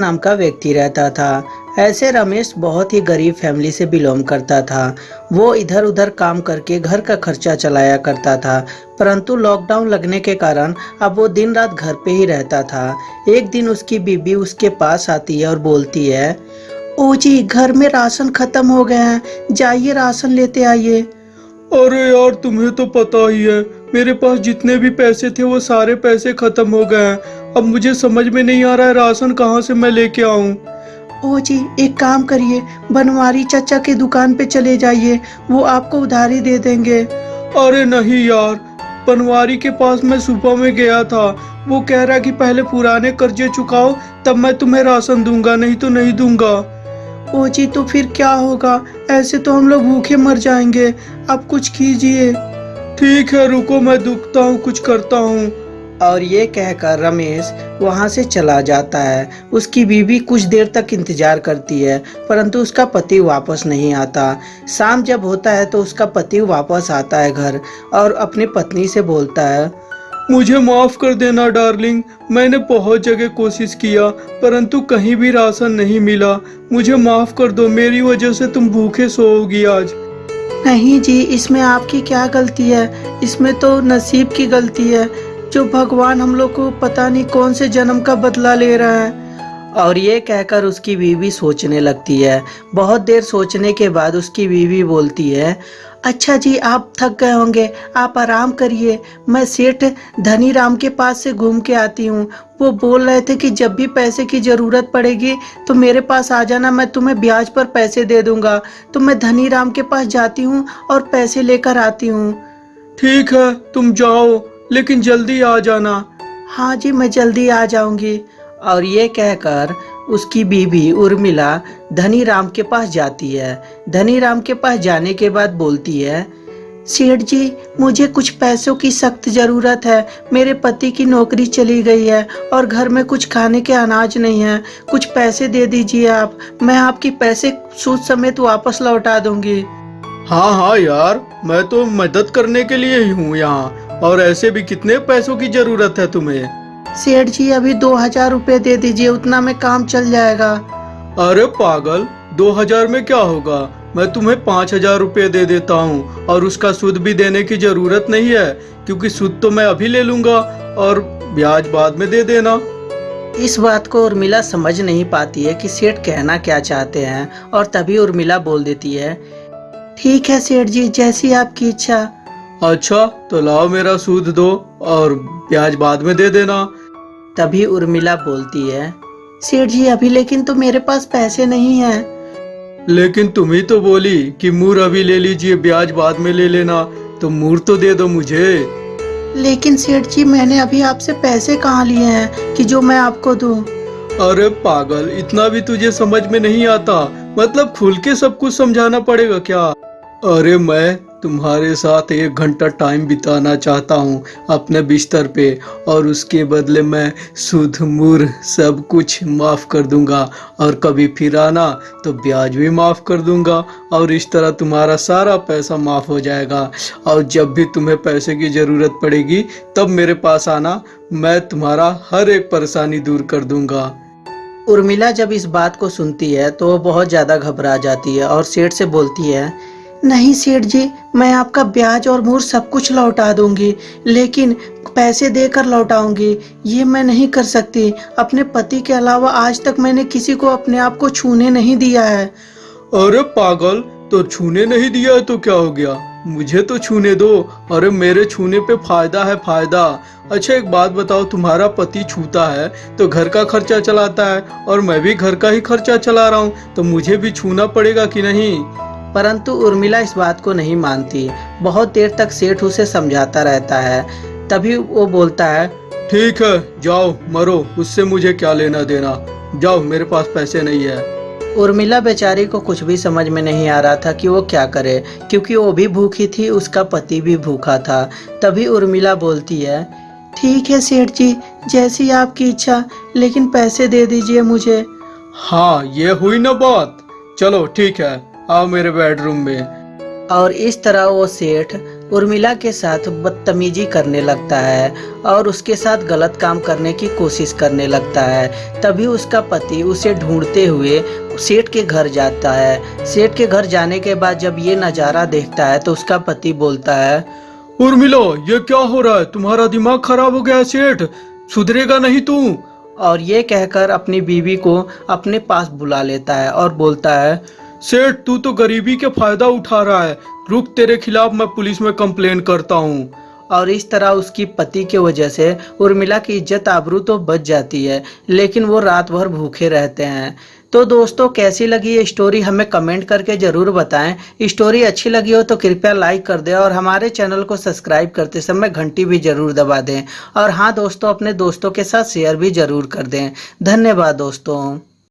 नाम का व्यक्ति रहता था। ऐसे रमेश बहुत ही गरीब फैमिली से बिलोंग करता था। वो इधर उधर काम करके घर का खर्चा चलाया करता था, परंतु लॉकडाउन लगने के कारण अब वो दिन रात घर पे ही रहता था। एक दिन उसकी बीबी उसके पास आती है और बोलती है ओ जी घर में राशन खत्म हो गए हैं, जाइए राशन लेते आइए। अरे यार, तुम्हें तो पता ही है मेरे पास जितने भी पैसे थे वो सारे पैसे खत्म हो गए हैं। अब मुझे समझ में नहीं आ रहा है राशन कहाँ से मैं लेके आऊँ? ओ जी एक काम करिए बनवारी चाचा की दुकान पे चले जाइए वो आपको उधारी दे देंगे। अरे नहीं यार बनवारी के पास मैं सुबह में गया था। वो कह रहा कि पहले पुराने कर्जे चुकाओ तब मैं तुम्हें राशन दूँगा नहीं तो नहीं दूँगा। ओ जी तो फिर क्या होगा? ऐसे तो हम लोग भूखे मर जाएँगे। आप कुछ कीजिए। ठीक है रुको मैं दुखता हूँ कुछ करता हूँ। और ये कहकर रमेश वहाँ से चला जाता है। उसकी बीवी कुछ देर तक इंतज़ार करती है परंतु उसका पति वापस नहीं आता। शाम जब होता है तो उसका पति वापस आता है घर और अपनी पत्नी से बोलता है मुझे माफ़ कर देना डार्लिंग। मैंने बहुत जगह कोशिश किया परंतु कहीं भी राशन नहीं मिला। मुझे माफ़ कर दो मेरी वजह से तुम भूखे सोओगी आज। नहीं जी, इसमें आपकी क्या गलती है? इसमें तो नसीब की गलती है। जो भगवान हम लोग को पता नहीं कौन से जन्म का बदला ले रहा है। और ये कहकर उसकी बीवी सोचने लगती है। बहुत देर सोचने के बाद उसकी बीवी बोलती है अच्छा जी आप थक गए होंगे आप आराम करिए। मैं सेठ धनी राम के पास से घूम के आती हूँ। वो बोल रहे थे कि जब भी पैसे की ज़रूरत पड़ेगी तो मेरे पास आ जाना मैं तुम्हें ब्याज पर पैसे दे दूँगा। तो मैं धनी राम के पास जाती हूँ और पैसे लेकर आती हूँ। ठीक है तुम जाओ लेकिन जल्दी आ जाना। हाँ जी मैं जल्दी आ जाऊँगी। और ये कहकर उसकी बीवी उर्मिला धनी राम के पास जाती है। धनी राम के पास जाने के बाद बोलती है, सेठ जी, मुझे कुछ पैसों की सख्त ज़रूरत है। मेरे पति की नौकरी चली गई है और घर में कुछ खाने के अनाज नहीं है। कुछ पैसे दे दीजिए आप। मैं आपकी पैसे सूद समेत वापस लौटा दूँगी। हाँ हाँ यार, मैं तो मदद करने के लिए ही हूँ यहाँ। और ऐसे भी कितने पैसों की ज़रूरत है तुम्हें? सेठ जी अभी दो हज़ार रूपए दे दीजिए उतना में काम चल जाएगा। अरे पागल दो हज़ार में क्या होगा? मैं तुम्हें पाँच हज़ार रूपए दे देता हूँ और उसका सूद भी देने की ज़रूरत नहीं है क्योंकि सूद तो मैं अभी ले लूँगा और ब्याज बाद में दे देना। इस बात को उर्मिला समझ नहीं पाती है कि सेठ कहना क्या चाहते हैं और तभी उर्मिला बोल देती है ठीक है सेठ जी जैसी आपकी इच्छा। अच्छा तो लाओ मेरा सूद दो और ब्याज बाद में दे देना। तभी उर्मिला बोलती है सेठ जी अभी लेकिन तो मेरे पास पैसे नहीं है। लेकिन तुम ही तो बोली कि मूर अभी ले लीजिए ब्याज बाद में ले लेना तो मूर तो दे दो मुझे। लेकिन सेठ जी मैंने अभी आपसे पैसे कहाँ लिए हैं कि जो मैं आपको दूँ? अरे पागल इतना भी तुझे समझ में नहीं आता। मतलब खुल के सब कुछ समझाना पड़ेगा क्या? अरे मैं तुम्हारे साथ एक घंटा टाइम बिताना चाहता हूँ अपने बिस्तर पे, और उसके बदले मैं सुध, मुर सब कुछ माफ़ कर दूँगा, और कभी फिर आना तो ब्याज भी माफ़ कर दूँगा, और इस तरह तुम्हारा सारा पैसा माफ़ हो जाएगा। और जब भी तुम्हें पैसे की ज़रूरत पड़ेगी, तब मेरे पास आना, मैं तुम्हारा हर एक परेशानी दूर कर दूँगा। उर्मिला जब इस बात को सुनती है तो वो बहुत ज़्यादा घबरा जाती है और सेठ से बोलती है नहीं, सेठ जी, मैं आपका ब्याज और मूर सब कुछ लौटा दूँगी, लेकिन पैसे देकर लौटाऊँगी, ये मैं नहीं कर सकती। अपने पति के अलावा आज तक मैंने किसी को अपने आप को छूने नहीं दिया है। अरे पागल तो छूने नहीं दिया तो क्या हो गया? मुझे तो छूने दो। अरे मेरे छूने पे फ़ायदा है फ़ायदा। अच्छा एक बात बताओ, तुम्हारा पति छूता है तो घर का खर्चा चलाता है, और मैं भी घर का ही खर्चा चला रहा हूँ तो मुझे भी छूना पड़ेगा कि नहीं? परंतु उर्मिला इस बात को नहीं मानती। बहुत देर तक सेठ उसे समझाता रहता है। तभी वो बोलता है ठीक है जाओ मरो उससे मुझे क्या लेना देना? जाओ मेरे पास पैसे नहीं है। उर्मिला बेचारी को कुछ भी समझ में नहीं आ रहा था कि वो क्या करे क्योंकि वो भी भूखी थी उसका पति भी भूखा था। तभी उर्मिला बोलती है ठीक है सेठ जी जैसी आपकी इच्छा लेकिन पैसे दे दीजिए मुझे। हाँ ये हुई ना बात। चलो ठीक है। आओ मेरे बेडरूम में। और इस तरह वो सेठ उर्मिला के साथ बदतमीजी करने लगता है और उसके साथ गलत काम करने की कोशिश करने लगता है। तभी उसका पति उसे ढूंढते हुए सेठ के घर जाता है। सेठ के घर जाने के बाद जब ये नज़ारा देखता है तो उसका पति बोलता है उर्मिला ये क्या हो रहा है? तुम्हारा दिमाग खराब हो गया है सेठ। सुधरेगा नहीं तू। और ये कहकर अपनी बीवी को अपने पास बुला लेता है और बोलता है सेठ, तू तो गरीबी के फ़ायदा उठा रहा है। रुक, तेरे खिलाफ मैं पुलिस में कंप्लेन करता हूँ। और इस तरह उसकी पति के वजह से उर्मिला की इज़्ज़त आबरू तो बच जाती है, लेकिन वो रात भर भूखे रहते हैं। तो दोस्तों, कैसी लगी ये स्टोरी हमें कमेंट करके ज़रूर बताएँ। स्टोरी अच्छी लगी हो तो कृपया लाइक कर दें और हमारे चैनल को सब्सक्राइब करते समय घंटी भी ज़रूर दबा दें। और हाँ दोस्तों, अपने दोस्तों के साथ शेयर भी ज़रूर कर दें। धन्यवाद, दोस्तों।